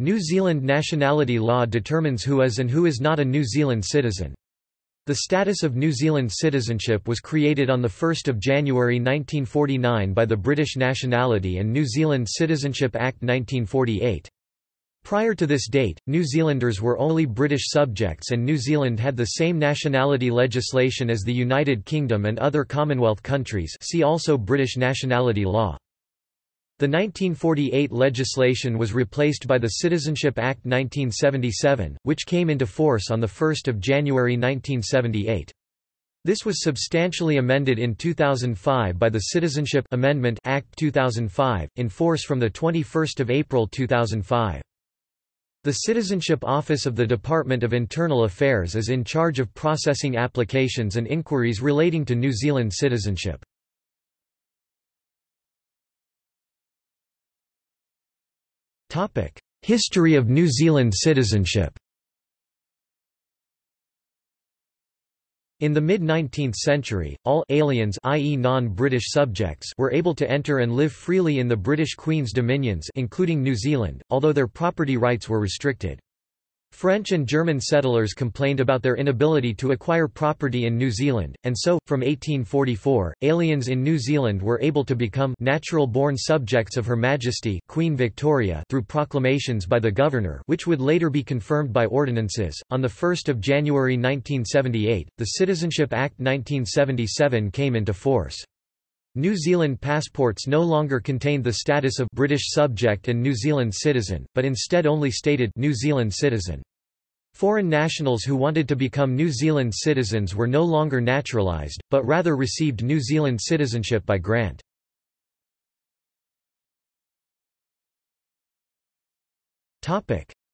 New Zealand nationality law determines who is and who is not a New Zealand citizen. The status of New Zealand citizenship was created on 1 January 1949 by the British Nationality and New Zealand Citizenship Act 1948. Prior to this date, New Zealanders were only British subjects and New Zealand had the same nationality legislation as the United Kingdom and other Commonwealth countries see also British nationality law. The 1948 legislation was replaced by the Citizenship Act 1977, which came into force on 1 January 1978. This was substantially amended in 2005 by the Citizenship Amendment Act 2005, in force from 21 April 2005. The Citizenship Office of the Department of Internal Affairs is in charge of processing applications and inquiries relating to New Zealand citizenship. History of New Zealand citizenship In the mid-19th century, all aliens i.e. non-British subjects were able to enter and live freely in the British Queen's dominions including New Zealand, although their property rights were restricted. French and German settlers complained about their inability to acquire property in New Zealand, and so, from 1844, aliens in New Zealand were able to become natural-born subjects of Her Majesty Queen Victoria through proclamations by the governor which would later be confirmed by ordinances. On 1 January 1978, the Citizenship Act 1977 came into force. New Zealand passports no longer contained the status of British subject and New Zealand citizen, but instead only stated New Zealand citizen. Foreign nationals who wanted to become New Zealand citizens were no longer naturalised, but rather received New Zealand citizenship by grant.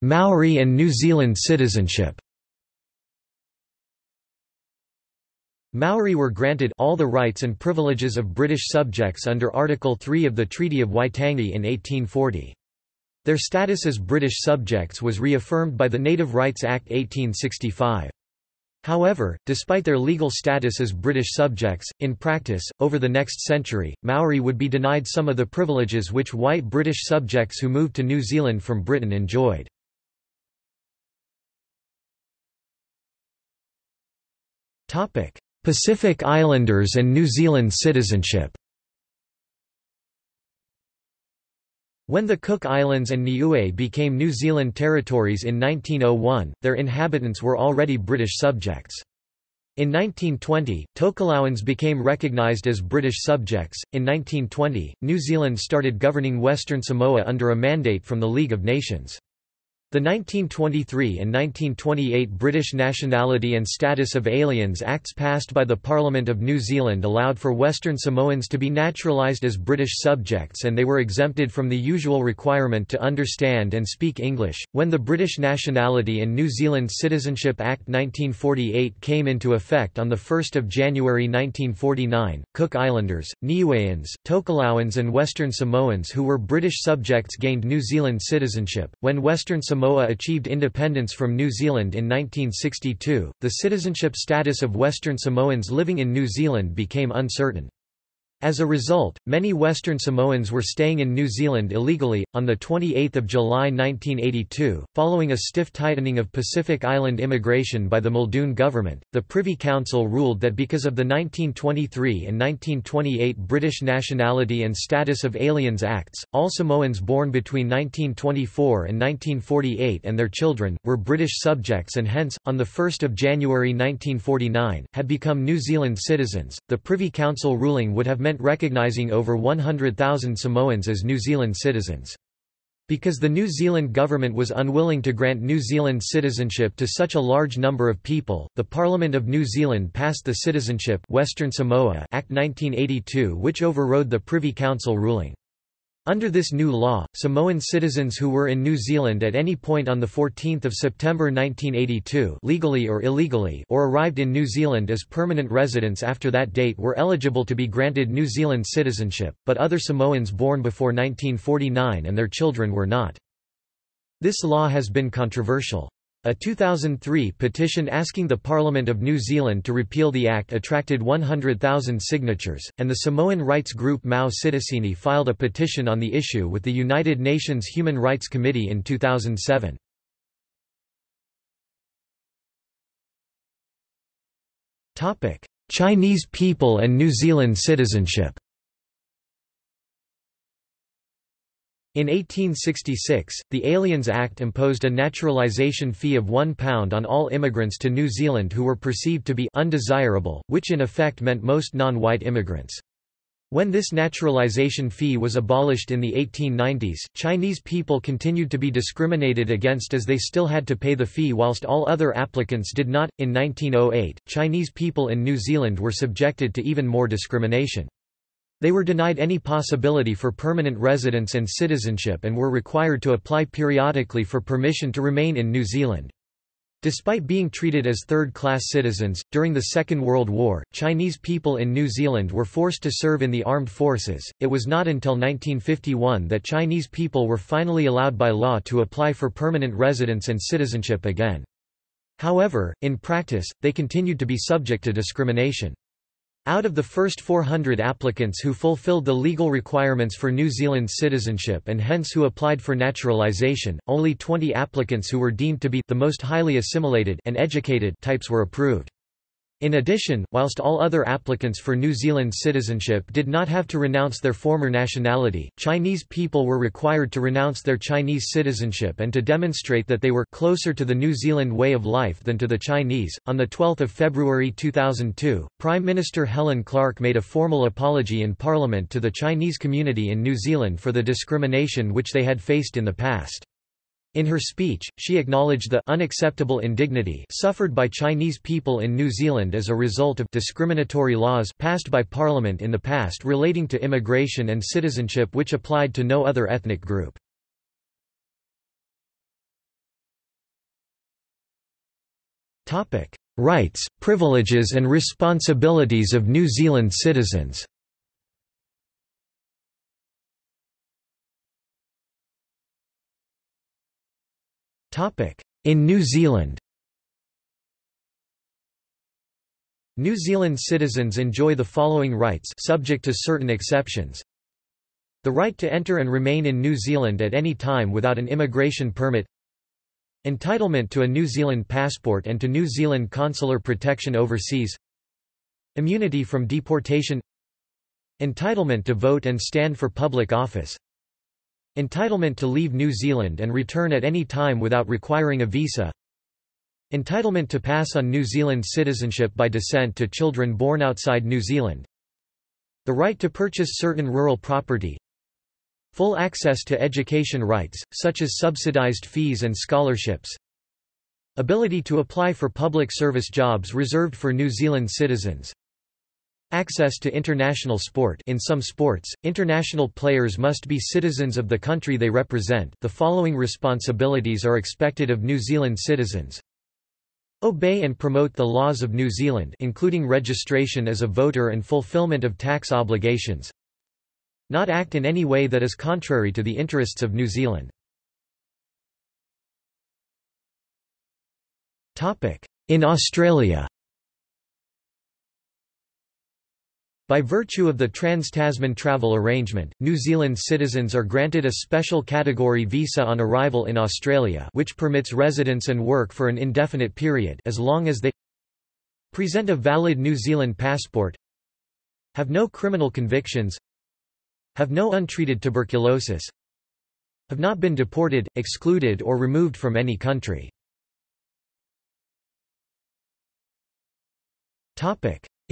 Maori and New Zealand citizenship Maori were granted all the rights and privileges of British subjects under Article 3 of the Treaty of Waitangi in 1840. Their status as British subjects was reaffirmed by the Native Rights Act 1865. However, despite their legal status as British subjects, in practice, over the next century, Maori would be denied some of the privileges which white British subjects who moved to New Zealand from Britain enjoyed. Pacific Islanders and New Zealand citizenship When the Cook Islands and Niue became New Zealand territories in 1901, their inhabitants were already British subjects. In 1920, Tokelauans became recognised as British subjects. In 1920, New Zealand started governing Western Samoa under a mandate from the League of Nations. The 1923 and 1928 British Nationality and Status of Aliens Acts passed by the Parliament of New Zealand allowed for Western Samoans to be naturalised as British subjects and they were exempted from the usual requirement to understand and speak English. When the British Nationality and New Zealand Citizenship Act 1948 came into effect on 1 January 1949, Cook Islanders, Niueans, Tokelauans and Western Samoans who were British subjects gained New Zealand citizenship. When Western Samoa Samoa achieved independence from New Zealand in 1962, the citizenship status of Western Samoans living in New Zealand became uncertain. As a result, many Western Samoans were staying in New Zealand illegally. On the 28th of July 1982, following a stiff tightening of Pacific Island immigration by the Muldoon government, the Privy Council ruled that because of the 1923 and 1928 British Nationality and Status of Aliens Acts, all Samoans born between 1924 and 1948 and their children were British subjects and hence on the 1st of January 1949 had become New Zealand citizens. The Privy Council ruling would have meant meant recognizing over 100,000 Samoans as New Zealand citizens. Because the New Zealand government was unwilling to grant New Zealand citizenship to such a large number of people, the Parliament of New Zealand passed the Citizenship Western Samoa Act 1982 which overrode the Privy Council ruling. Under this new law, Samoan citizens who were in New Zealand at any point on 14 September 1982 legally or illegally or arrived in New Zealand as permanent residents after that date were eligible to be granted New Zealand citizenship, but other Samoans born before 1949 and their children were not. This law has been controversial. A 2003 petition asking the Parliament of New Zealand to repeal the act attracted 100,000 signatures, and the Samoan rights group Mau Citizeni filed a petition on the issue with the United Nations Human Rights Committee in 2007. Chinese people and New Zealand citizenship In 1866, the Aliens Act imposed a naturalisation fee of £1 on all immigrants to New Zealand who were perceived to be undesirable, which in effect meant most non-white immigrants. When this naturalization fee was abolished in the 1890s, Chinese people continued to be discriminated against as they still had to pay the fee whilst all other applicants did not. In 1908, Chinese people in New Zealand were subjected to even more discrimination. They were denied any possibility for permanent residence and citizenship and were required to apply periodically for permission to remain in New Zealand. Despite being treated as third-class citizens, during the Second World War, Chinese people in New Zealand were forced to serve in the armed forces. It was not until 1951 that Chinese people were finally allowed by law to apply for permanent residence and citizenship again. However, in practice, they continued to be subject to discrimination. Out of the first 400 applicants who fulfilled the legal requirements for New Zealand citizenship and hence who applied for naturalisation, only 20 applicants who were deemed to be the most highly assimilated and educated types were approved. In addition, whilst all other applicants for New Zealand citizenship did not have to renounce their former nationality, Chinese people were required to renounce their Chinese citizenship and to demonstrate that they were closer to the New Zealand way of life than to the Chinese. On the 12th of February 2002, Prime Minister Helen Clark made a formal apology in Parliament to the Chinese community in New Zealand for the discrimination which they had faced in the past. In her speech, she acknowledged the unacceptable indignity suffered by Chinese people in New Zealand as a result of discriminatory laws passed by Parliament in the past relating to immigration and citizenship which applied to no other ethnic group. Rights, privileges and responsibilities of New Zealand citizens In New Zealand. New Zealand citizens enjoy the following rights subject to certain exceptions. The right to enter and remain in New Zealand at any time without an immigration permit. Entitlement to a New Zealand passport and to New Zealand consular protection overseas. Immunity from deportation. Entitlement to vote and stand for public office Entitlement to leave New Zealand and return at any time without requiring a visa Entitlement to pass on New Zealand citizenship by descent to children born outside New Zealand The right to purchase certain rural property Full access to education rights, such as subsidized fees and scholarships Ability to apply for public service jobs reserved for New Zealand citizens Access to international sport In some sports, international players must be citizens of the country they represent the following responsibilities are expected of New Zealand citizens. Obey and promote the laws of New Zealand including registration as a voter and fulfillment of tax obligations. Not act in any way that is contrary to the interests of New Zealand. In Australia By virtue of the Trans-Tasman travel arrangement, New Zealand citizens are granted a special category visa on arrival in Australia which permits residence and work for an indefinite period as long as they present a valid New Zealand passport have no criminal convictions have no untreated tuberculosis have not been deported, excluded or removed from any country.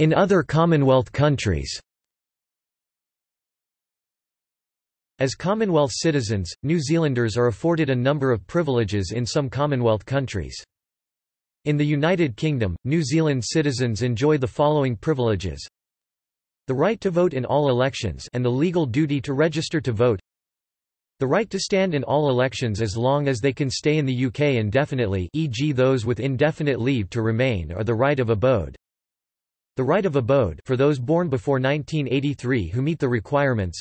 In other Commonwealth countries As Commonwealth citizens, New Zealanders are afforded a number of privileges in some Commonwealth countries. In the United Kingdom, New Zealand citizens enjoy the following privileges. The right to vote in all elections and the legal duty to register to vote. The right to stand in all elections as long as they can stay in the UK indefinitely e.g. those with indefinite leave to remain or the right of abode. The right of abode for those born before 1983 who meet the requirements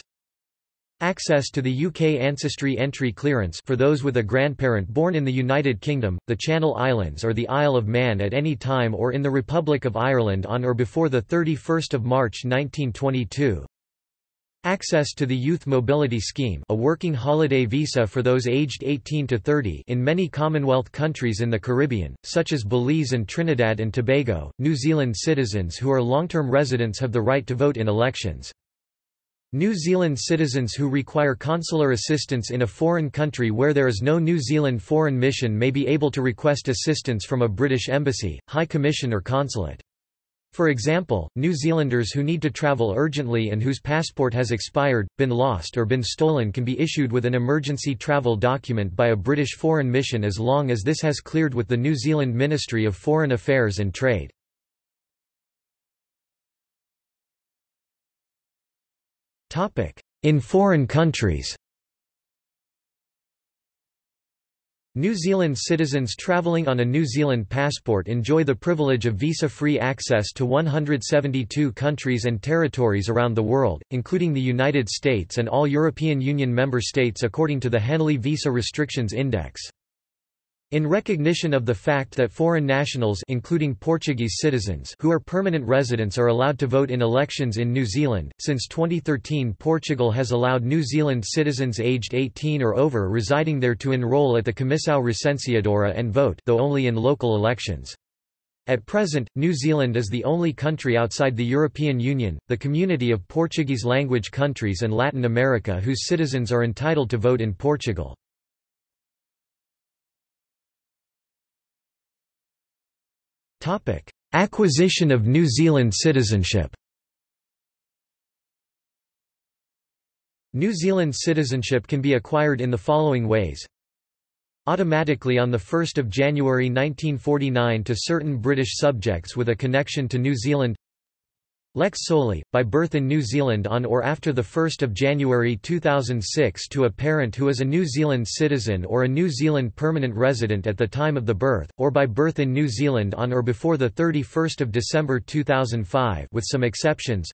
Access to the UK Ancestry Entry Clearance for those with a grandparent born in the United Kingdom, the Channel Islands or the Isle of Man at any time or in the Republic of Ireland on or before 31 March 1922. Access to the Youth Mobility Scheme a working holiday visa for those aged 18 to 30 in many Commonwealth countries in the Caribbean, such as Belize and Trinidad and Tobago, New Zealand citizens who are long-term residents have the right to vote in elections. New Zealand citizens who require consular assistance in a foreign country where there is no New Zealand foreign mission may be able to request assistance from a British embassy, high commission or consulate. For example, New Zealanders who need to travel urgently and whose passport has expired, been lost or been stolen can be issued with an emergency travel document by a British foreign mission as long as this has cleared with the New Zealand Ministry of Foreign Affairs and Trade. In foreign countries New Zealand citizens travelling on a New Zealand passport enjoy the privilege of visa-free access to 172 countries and territories around the world, including the United States and all European Union member states according to the Henley Visa Restrictions Index. In recognition of the fact that foreign nationals including Portuguese citizens who are permanent residents are allowed to vote in elections in New Zealand, since 2013 Portugal has allowed New Zealand citizens aged 18 or over residing there to enrol at the Comissão Recenseadora and vote though only in local elections. At present, New Zealand is the only country outside the European Union, the community of Portuguese-language countries and Latin America whose citizens are entitled to vote in Portugal. Acquisition of New Zealand citizenship New Zealand citizenship can be acquired in the following ways. Automatically on 1 January 1949 to certain British subjects with a connection to New Zealand Lex soli, by birth in New Zealand on or after 1 January 2006 to a parent who is a New Zealand citizen or a New Zealand permanent resident at the time of the birth, or by birth in New Zealand on or before 31 December 2005 with some exceptions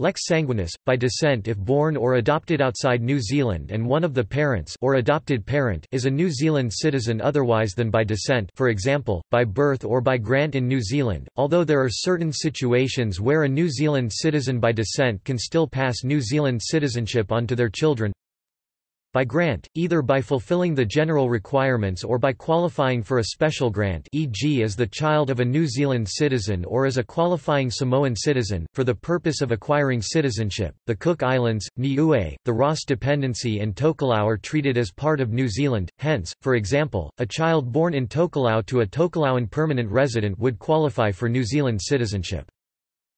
Lex sanguinis, by descent if born or adopted outside New Zealand and one of the parents or adopted parent is a New Zealand citizen otherwise than by descent for example, by birth or by grant in New Zealand, although there are certain situations where a New Zealand citizen by descent can still pass New Zealand citizenship on to their children by grant, either by fulfilling the general requirements or by qualifying for a special grant e.g. as the child of a New Zealand citizen or as a qualifying Samoan citizen, for the purpose of acquiring citizenship. The Cook Islands, Niue, the Ross Dependency and Tokelau are treated as part of New Zealand, hence, for example, a child born in Tokelau to a Tokelauan permanent resident would qualify for New Zealand citizenship.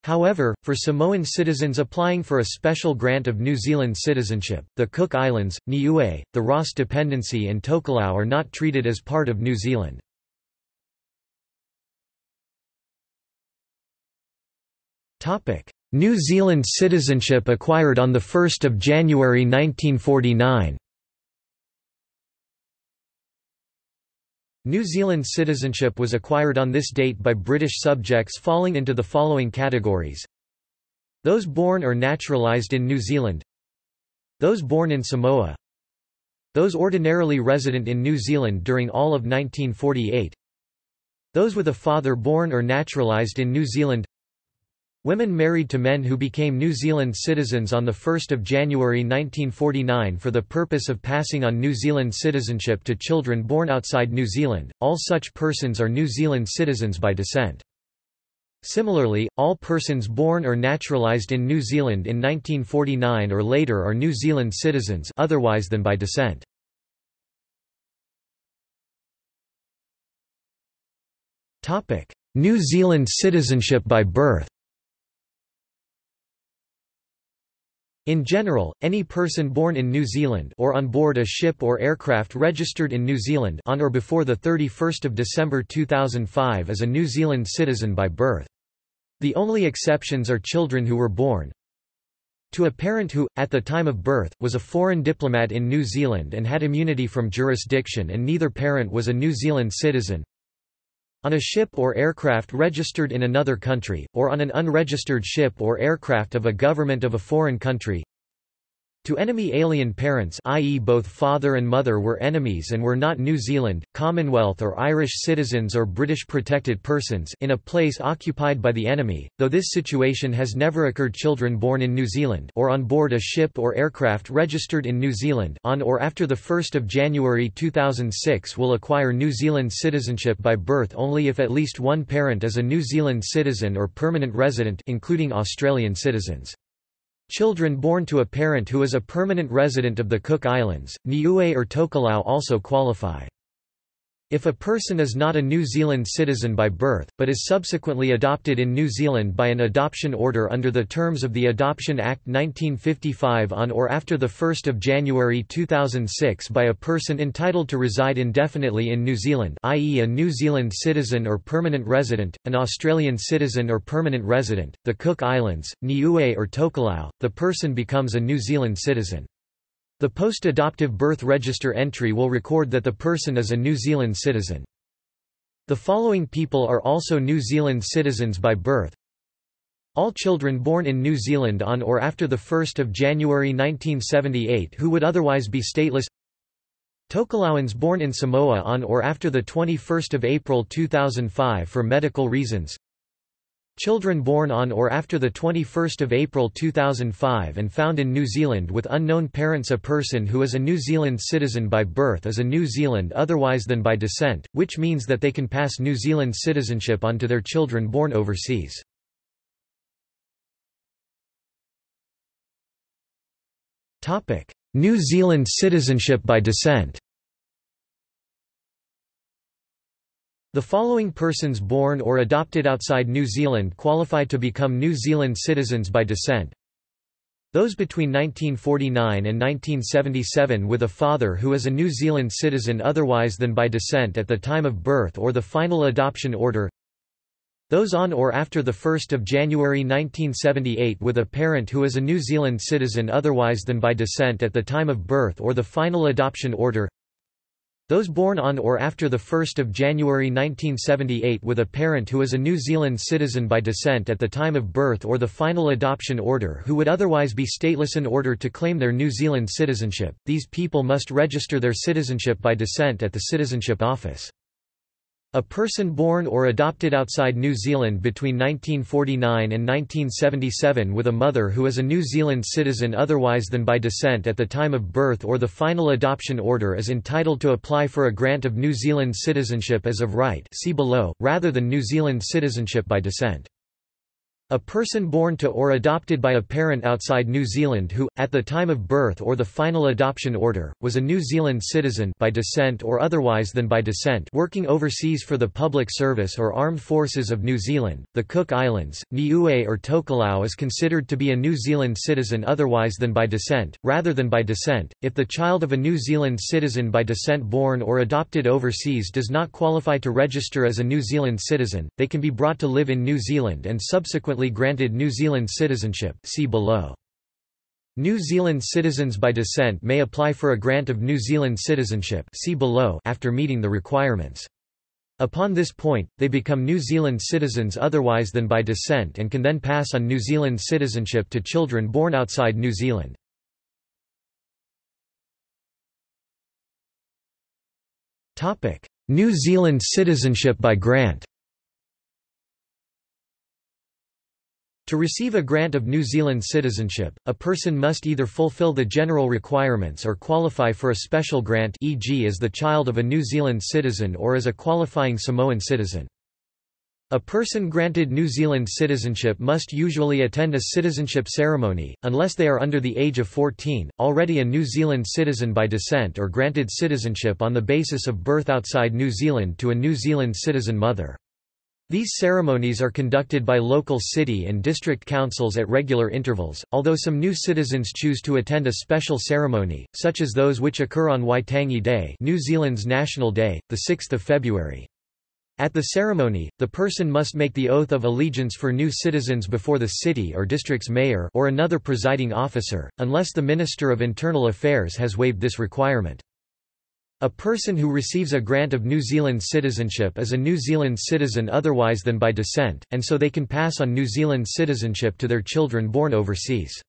However, for Samoan citizens applying for a special grant of New Zealand citizenship, the Cook Islands, Niue, the Ross Dependency and Tokelau are not treated as part of New Zealand. New Zealand citizenship acquired on 1 January 1949 New Zealand citizenship was acquired on this date by British subjects falling into the following categories. Those born or naturalised in New Zealand. Those born in Samoa. Those ordinarily resident in New Zealand during all of 1948 Those with a father born or naturalised in New Zealand Women married to men who became New Zealand citizens on 1 January 1949 for the purpose of passing on New Zealand citizenship to children born outside New Zealand, all such persons are New Zealand citizens by descent. Similarly, all persons born or naturalised in New Zealand in 1949 or later are New Zealand citizens otherwise than by descent. New Zealand citizenship by birth In general, any person born in New Zealand or on board a ship or aircraft registered in New Zealand on or before 31 December 2005 is a New Zealand citizen by birth. The only exceptions are children who were born to a parent who, at the time of birth, was a foreign diplomat in New Zealand and had immunity from jurisdiction and neither parent was a New Zealand citizen, on a ship or aircraft registered in another country, or on an unregistered ship or aircraft of a government of a foreign country To enemy alien parents i.e. both father and mother were enemies and were not New Zealand, Commonwealth or Irish citizens or British protected persons in a place occupied by the enemy, though this situation has never occurred children born in New Zealand or on board a ship or aircraft registered in New Zealand on or after 1 January 2006 will acquire New Zealand citizenship by birth only if at least one parent is a New Zealand citizen or permanent resident including Australian citizens. Children born to a parent who is a permanent resident of the Cook Islands, Niue or Tokelau also qualify. If a person is not a New Zealand citizen by birth, but is subsequently adopted in New Zealand by an adoption order under the terms of the Adoption Act 1955 on or after 1 January 2006 by a person entitled to reside indefinitely in New Zealand i.e. a New Zealand citizen or permanent resident, an Australian citizen or permanent resident, the Cook Islands, Niue or Tokelau, the person becomes a New Zealand citizen. The post-adoptive birth register entry will record that the person is a New Zealand citizen. The following people are also New Zealand citizens by birth. All children born in New Zealand on or after 1 January 1978 who would otherwise be stateless Tokelauans born in Samoa on or after 21 April 2005 for medical reasons Children born on or after 21 April 2005 and found in New Zealand with unknown parents A person who is a New Zealand citizen by birth is a New Zealand otherwise than by descent, which means that they can pass New Zealand citizenship on to their children born overseas. New Zealand citizenship by descent The following persons born or adopted outside New Zealand qualify to become New Zealand citizens by descent. Those between 1949 and 1977 with a father who is a New Zealand citizen otherwise than by descent at the time of birth or the final adoption order those on or after 1 January 1978 with a parent who is a New Zealand citizen otherwise than by descent at the time of birth or the final adoption order those born on or after 1 January 1978 with a parent who is a New Zealand citizen by descent at the time of birth or the final adoption order who would otherwise be stateless in order to claim their New Zealand citizenship, these people must register their citizenship by descent at the Citizenship Office. A person born or adopted outside New Zealand between 1949 and 1977 with a mother who is a New Zealand citizen otherwise than by descent at the time of birth or the final adoption order is entitled to apply for a grant of New Zealand citizenship as of right see below, rather than New Zealand citizenship by descent. A person born to or adopted by a parent outside New Zealand who, at the time of birth or the final adoption order, was a New Zealand citizen by descent or otherwise than by descent working overseas for the public service or armed forces of New Zealand, the Cook Islands, Niue or Tokelau is considered to be a New Zealand citizen otherwise than by descent, rather than by descent. If the child of a New Zealand citizen by descent born or adopted overseas does not qualify to register as a New Zealand citizen, they can be brought to live in New Zealand and subsequently granted New Zealand citizenship see below. New Zealand citizens by descent may apply for a grant of New Zealand citizenship see below after meeting the requirements. Upon this point, they become New Zealand citizens otherwise than by descent and can then pass on New Zealand citizenship to children born outside New Zealand. New Zealand citizenship by grant To receive a grant of New Zealand citizenship, a person must either fulfill the general requirements or qualify for a special grant e.g. as the child of a New Zealand citizen or as a qualifying Samoan citizen. A person granted New Zealand citizenship must usually attend a citizenship ceremony, unless they are under the age of 14, already a New Zealand citizen by descent or granted citizenship on the basis of birth outside New Zealand to a New Zealand citizen mother. These ceremonies are conducted by local city and district councils at regular intervals, although some new citizens choose to attend a special ceremony, such as those which occur on Waitangi Day New Zealand's National Day, 6 February. At the ceremony, the person must make the oath of allegiance for new citizens before the city or district's mayor or another presiding officer, unless the Minister of Internal Affairs has waived this requirement. A person who receives a grant of New Zealand citizenship is a New Zealand citizen otherwise than by descent, and so they can pass on New Zealand citizenship to their children born overseas.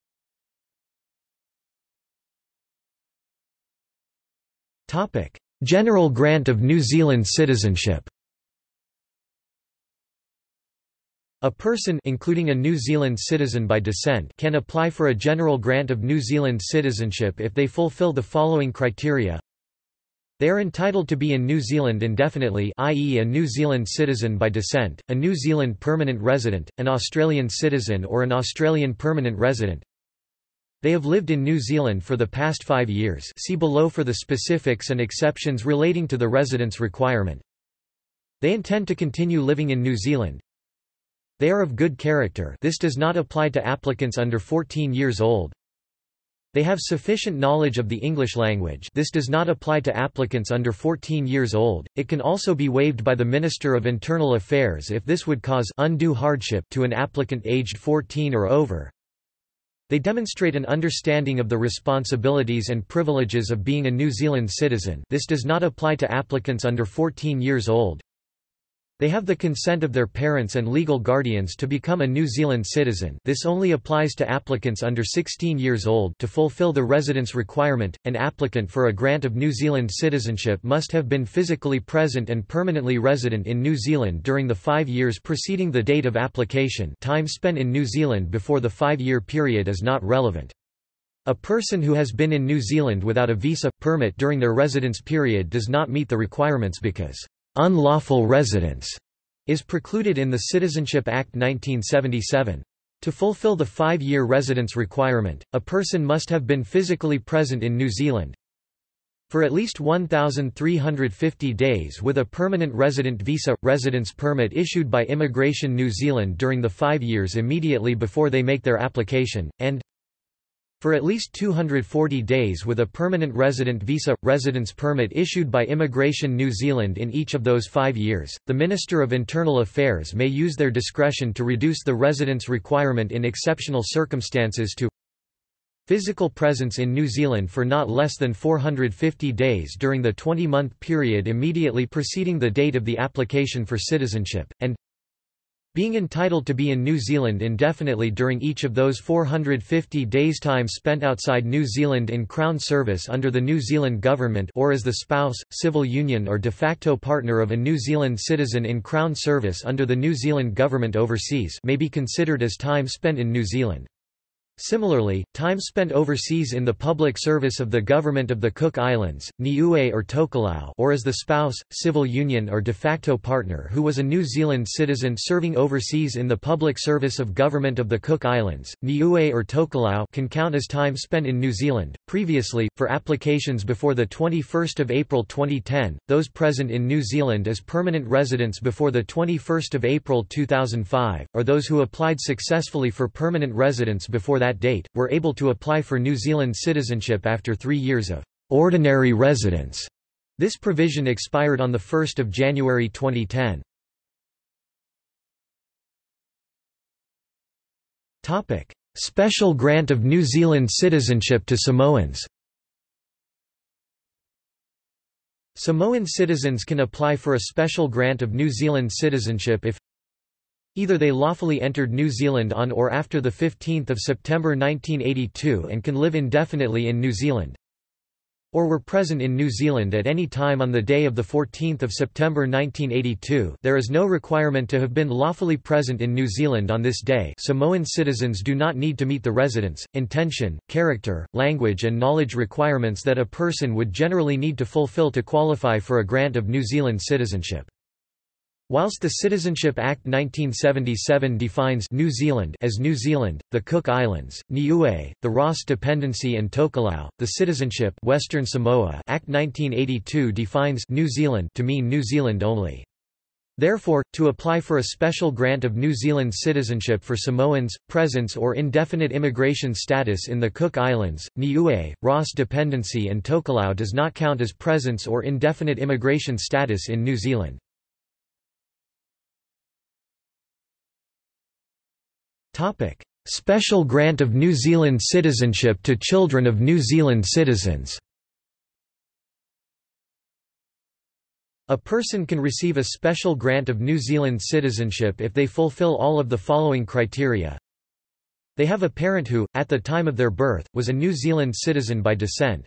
General grant of New Zealand citizenship A person including a New Zealand citizen by descent can apply for a general grant of New Zealand citizenship if they fulfill the following criteria. They are entitled to be in New Zealand indefinitely i.e. a New Zealand citizen by descent, a New Zealand permanent resident, an Australian citizen or an Australian permanent resident. They have lived in New Zealand for the past five years see below for the specifics and exceptions relating to the residence requirement. They intend to continue living in New Zealand, they are of good character this does not apply to applicants under 14 years old. They have sufficient knowledge of the English language this does not apply to applicants under 14 years old, it can also be waived by the Minister of Internal Affairs if this would cause undue hardship to an applicant aged 14 or over. They demonstrate an understanding of the responsibilities and privileges of being a New Zealand citizen this does not apply to applicants under 14 years old. They have the consent of their parents and legal guardians to become a New Zealand citizen. This only applies to applicants under 16 years old. To fulfill the residence requirement, an applicant for a grant of New Zealand citizenship must have been physically present and permanently resident in New Zealand during the five years preceding the date of application. Time spent in New Zealand before the five-year period is not relevant. A person who has been in New Zealand without a visa, permit during their residence period does not meet the requirements because unlawful residence is precluded in the Citizenship Act 1977. To fulfill the five-year residence requirement, a person must have been physically present in New Zealand for at least 1,350 days with a permanent resident visa – residence permit issued by Immigration New Zealand during the five years immediately before they make their application, and for at least 240 days with a permanent resident visa residence permit issued by Immigration New Zealand in each of those 5 years. The Minister of Internal Affairs may use their discretion to reduce the residence requirement in exceptional circumstances to physical presence in New Zealand for not less than 450 days during the 20-month period immediately preceding the date of the application for citizenship and being entitled to be in New Zealand indefinitely during each of those 450 days time spent outside New Zealand in Crown service under the New Zealand government or as the spouse, civil union or de facto partner of a New Zealand citizen in Crown service under the New Zealand government overseas may be considered as time spent in New Zealand. Similarly, time spent overseas in the public service of the government of the Cook Islands, Niue or Tokelau or as the spouse, civil union or de facto partner who was a New Zealand citizen serving overseas in the public service of government of the Cook Islands, Niue or Tokelau can count as time spent in New Zealand. Previously, for applications before the 21st of April 2010, those present in New Zealand as permanent residents before the 21st of April 2005, or those who applied successfully for permanent residence before that date, were able to apply for New Zealand citizenship after three years of ordinary residence. This provision expired on 1 January 2010. Topic. Special grant of New Zealand citizenship to Samoans Samoan citizens can apply for a special grant of New Zealand citizenship if Either they lawfully entered New Zealand on or after 15 September 1982 and can live indefinitely in New Zealand, or were present in New Zealand at any time on the day of 14 September 1982 there is no requirement to have been lawfully present in New Zealand on this day Samoan citizens do not need to meet the residence, intention, character, language and knowledge requirements that a person would generally need to fulfill to qualify for a grant of New Zealand citizenship. Whilst the Citizenship Act 1977 defines New Zealand as New Zealand, the Cook Islands, Niue, the Ross Dependency and Tokelau, the Citizenship Western Samoa Act 1982 defines New Zealand to mean New Zealand only. Therefore, to apply for a special grant of New Zealand citizenship for Samoans, presence or indefinite immigration status in the Cook Islands, Niue, Ross Dependency and Tokelau does not count as presence or indefinite immigration status in New Zealand. Topic: Special grant of New Zealand citizenship to children of New Zealand citizens. A person can receive a special grant of New Zealand citizenship if they fulfill all of the following criteria. They have a parent who, at the time of their birth, was a New Zealand citizen by descent.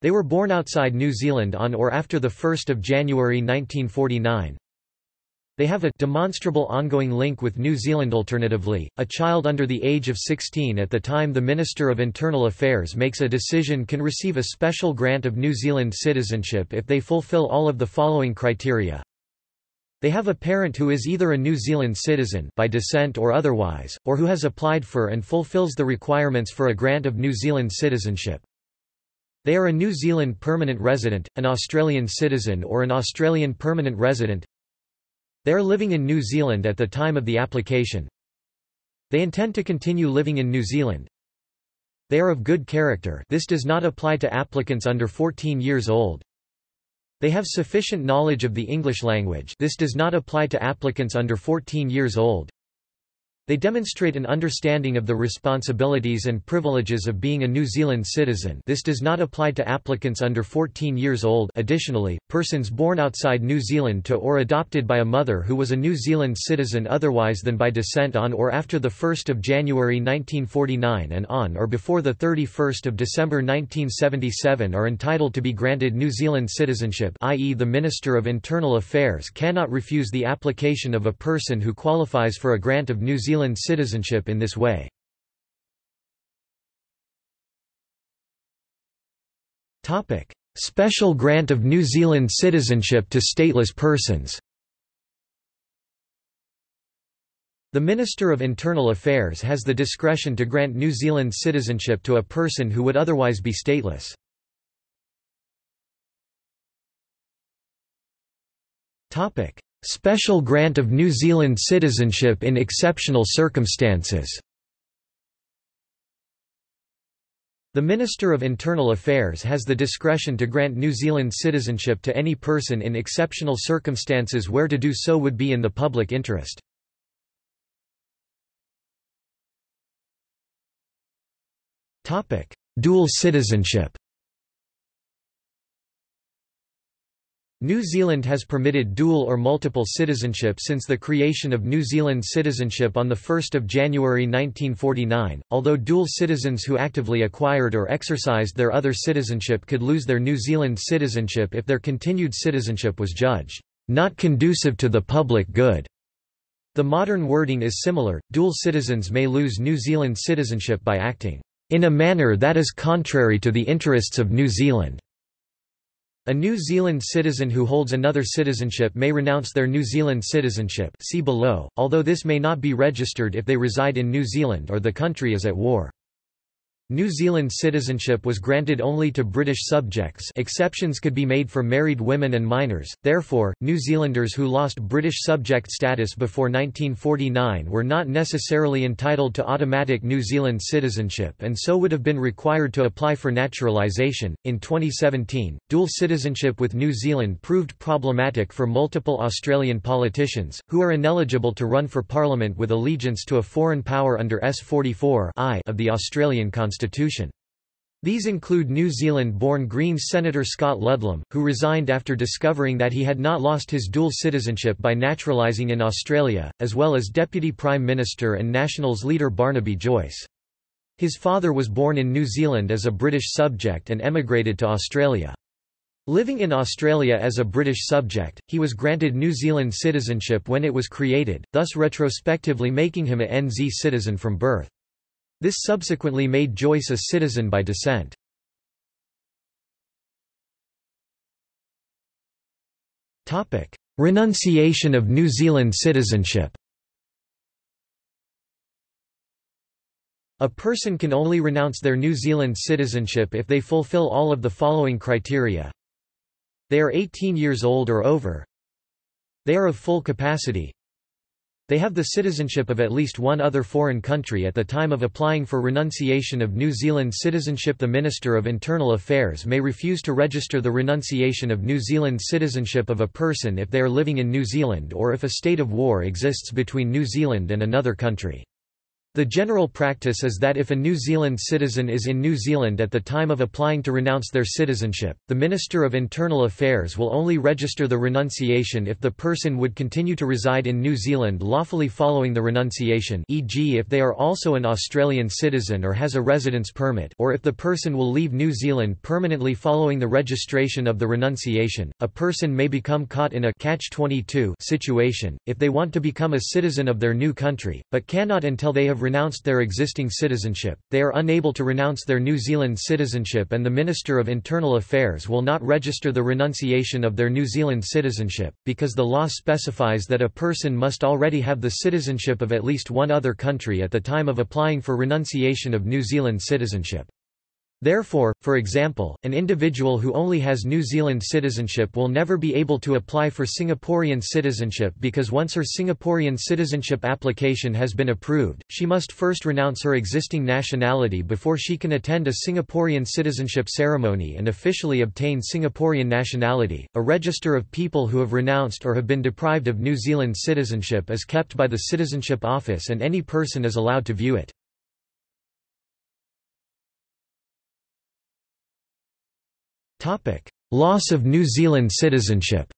They were born outside New Zealand on or after 1 January 1949. They have a demonstrable ongoing link with New Zealand alternatively, a child under the age of 16 at the time the Minister of Internal Affairs makes a decision can receive a special grant of New Zealand citizenship if they fulfil all of the following criteria. They have a parent who is either a New Zealand citizen by descent or otherwise, or who has applied for and fulfills the requirements for a grant of New Zealand citizenship. They are a New Zealand permanent resident, an Australian citizen or an Australian permanent resident. They are living in New Zealand at the time of the application. They intend to continue living in New Zealand. They are of good character this does not apply to applicants under 14 years old. They have sufficient knowledge of the English language this does not apply to applicants under 14 years old. They demonstrate an understanding of the responsibilities and privileges of being a New Zealand citizen this does not apply to applicants under 14 years old additionally, persons born outside New Zealand to or adopted by a mother who was a New Zealand citizen otherwise than by descent on or after 1 January 1949 and on or before 31 December 1977 are entitled to be granted New Zealand citizenship i.e. the Minister of Internal Affairs cannot refuse the application of a person who qualifies for a grant of New Zealand Zealand citizenship in this way. Special grant of New Zealand citizenship to stateless persons The Minister of Internal Affairs has the discretion to grant New Zealand citizenship to a person who would otherwise be stateless. Special grant of New Zealand citizenship in exceptional circumstances. The Minister of Internal Affairs has the discretion to grant New Zealand citizenship to any person in exceptional circumstances where to do so would be in the public interest. Dual citizenship New Zealand has permitted dual or multiple citizenship since the creation of New Zealand citizenship on 1 January 1949, although dual citizens who actively acquired or exercised their other citizenship could lose their New Zealand citizenship if their continued citizenship was judged not conducive to the public good. The modern wording is similar, dual citizens may lose New Zealand citizenship by acting in a manner that is contrary to the interests of New Zealand. A New Zealand citizen who holds another citizenship may renounce their New Zealand citizenship see below, although this may not be registered if they reside in New Zealand or the country is at war. New Zealand citizenship was granted only to British subjects. Exceptions could be made for married women and minors, therefore, New Zealanders who lost British subject status before 1949 were not necessarily entitled to automatic New Zealand citizenship and so would have been required to apply for naturalisation. In 2017, dual citizenship with New Zealand proved problematic for multiple Australian politicians, who are ineligible to run for Parliament with allegiance to a foreign power under S44 of the Australian Constitution constitution. These include New Zealand-born Greens Senator Scott Ludlam, who resigned after discovering that he had not lost his dual citizenship by naturalising in Australia, as well as Deputy Prime Minister and Nationals leader Barnaby Joyce. His father was born in New Zealand as a British subject and emigrated to Australia. Living in Australia as a British subject, he was granted New Zealand citizenship when it was created, thus retrospectively making him a NZ citizen from birth. This subsequently made Joyce a citizen by descent. Renunciation of New Zealand citizenship A person can only renounce their New Zealand citizenship if they fulfill all of the following criteria. They are 18 years old or over. They are of full capacity. They have the citizenship of at least one other foreign country at the time of applying for renunciation of New Zealand citizenship. The Minister of Internal Affairs may refuse to register the renunciation of New Zealand citizenship of a person if they are living in New Zealand or if a state of war exists between New Zealand and another country. The general practice is that if a New Zealand citizen is in New Zealand at the time of applying to renounce their citizenship, the Minister of Internal Affairs will only register the renunciation if the person would continue to reside in New Zealand lawfully following the renunciation e.g. if they are also an Australian citizen or has a residence permit or if the person will leave New Zealand permanently following the registration of the renunciation. A person may become caught in a catch-22 situation, if they want to become a citizen of their new country, but cannot until they have renounced their existing citizenship, they are unable to renounce their New Zealand citizenship and the Minister of Internal Affairs will not register the renunciation of their New Zealand citizenship, because the law specifies that a person must already have the citizenship of at least one other country at the time of applying for renunciation of New Zealand citizenship. Therefore, for example, an individual who only has New Zealand citizenship will never be able to apply for Singaporean citizenship because once her Singaporean citizenship application has been approved, she must first renounce her existing nationality before she can attend a Singaporean citizenship ceremony and officially obtain Singaporean nationality. A register of people who have renounced or have been deprived of New Zealand citizenship is kept by the Citizenship Office and any person is allowed to view it. Loss of New Zealand citizenship.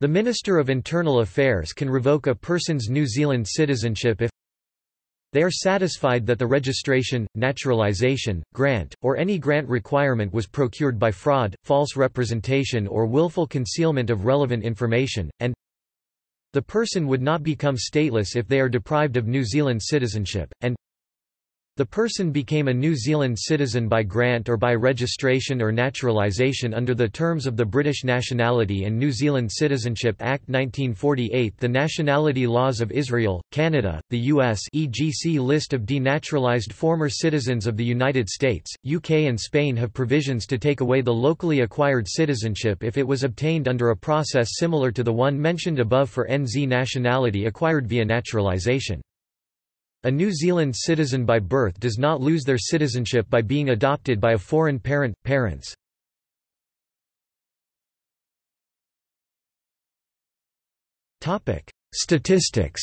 The Minister of Internal Affairs can revoke a person's New Zealand citizenship if they are satisfied that the registration, naturalisation, grant, or any grant requirement was procured by fraud, false representation or willful concealment of relevant information, and the person would not become stateless if they are deprived of New Zealand citizenship, and the person became a New Zealand citizen by grant or by registration or naturalisation under the terms of the British Nationality and New Zealand Citizenship Act 1948 The nationality laws of Israel, Canada, the US EGC list of denaturalised former citizens of the United States, UK and Spain have provisions to take away the locally acquired citizenship if it was obtained under a process similar to the one mentioned above for NZ nationality acquired via naturalisation. A New Zealand citizen by birth does not lose their citizenship by being adopted by a foreign parent, parents. Statistics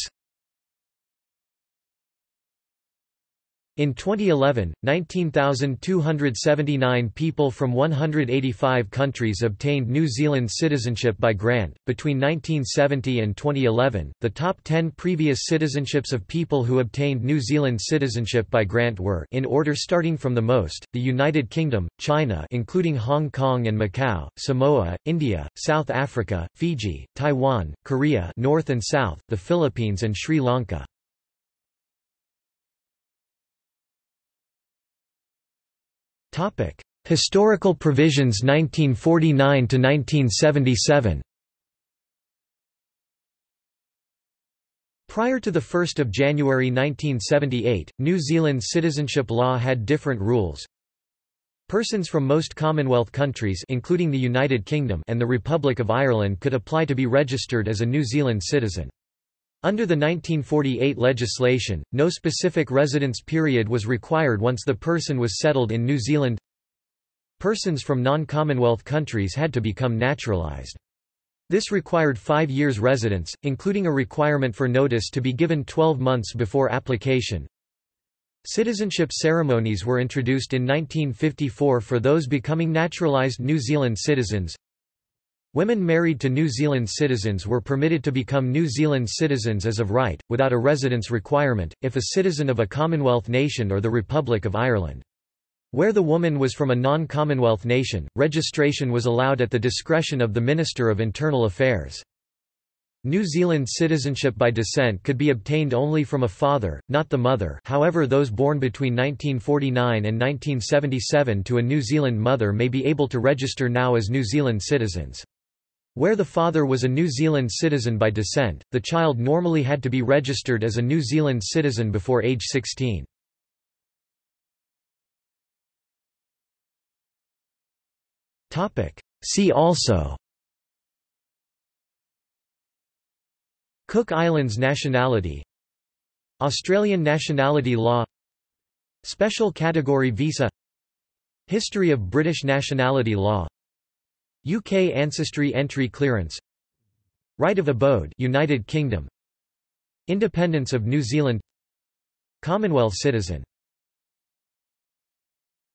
In 2011, 19,279 people from 185 countries obtained New Zealand citizenship by grant. Between 1970 and 2011, the top 10 previous citizenships of people who obtained New Zealand citizenship by grant were in order starting from the most: the United Kingdom, China, including Hong Kong and Macau, Samoa, India, South Africa, Fiji, Taiwan, Korea, North and South, the Philippines and Sri Lanka. Topic: Historical provisions 1949 to 1977. Prior to 1 January 1978, New Zealand citizenship law had different rules. Persons from most Commonwealth countries including the United Kingdom and the Republic of Ireland could apply to be registered as a New Zealand citizen. Under the 1948 legislation, no specific residence period was required once the person was settled in New Zealand. Persons from non-Commonwealth countries had to become naturalised. This required five years residence, including a requirement for notice to be given 12 months before application. Citizenship ceremonies were introduced in 1954 for those becoming naturalised New Zealand citizens. Women married to New Zealand citizens were permitted to become New Zealand citizens as of right, without a residence requirement, if a citizen of a Commonwealth nation or the Republic of Ireland. Where the woman was from a non-Commonwealth nation, registration was allowed at the discretion of the Minister of Internal Affairs. New Zealand citizenship by descent could be obtained only from a father, not the mother however those born between 1949 and 1977 to a New Zealand mother may be able to register now as New Zealand citizens. Where the father was a New Zealand citizen by descent, the child normally had to be registered as a New Zealand citizen before age 16. See also Cook Islands nationality Australian nationality law Special category visa History of British nationality law UK ancestry entry clearance Right of abode United Kingdom Independence of New Zealand Commonwealth citizen